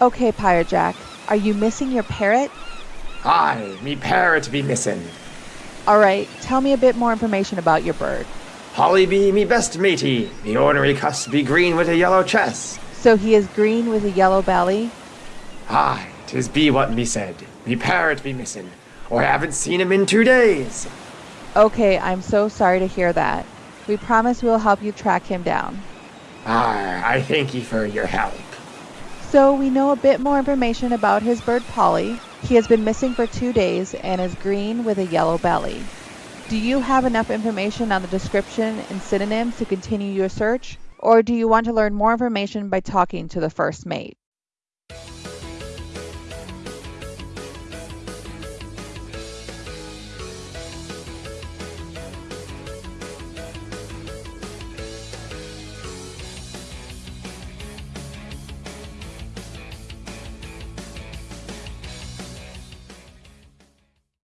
Okay, Pirate Jack, are you missing your parrot? Aye, me parrot be missing. All right, tell me a bit more information about your bird. Holly be me best matey. Me ornery cuss be green with a yellow chest. So he is green with a yellow belly? Aye, 'tis be what me said. Me parrot be missing, or I haven't seen him in two days. Okay, I'm so sorry to hear that. We promise we'll help you track him down. Aye, I thank you for your help. So we know a bit more information about his bird Polly. He has been missing for two days and is green with a yellow belly. Do you have enough information on the description and synonyms to continue your search? Or do you want to learn more information by talking to the first mate?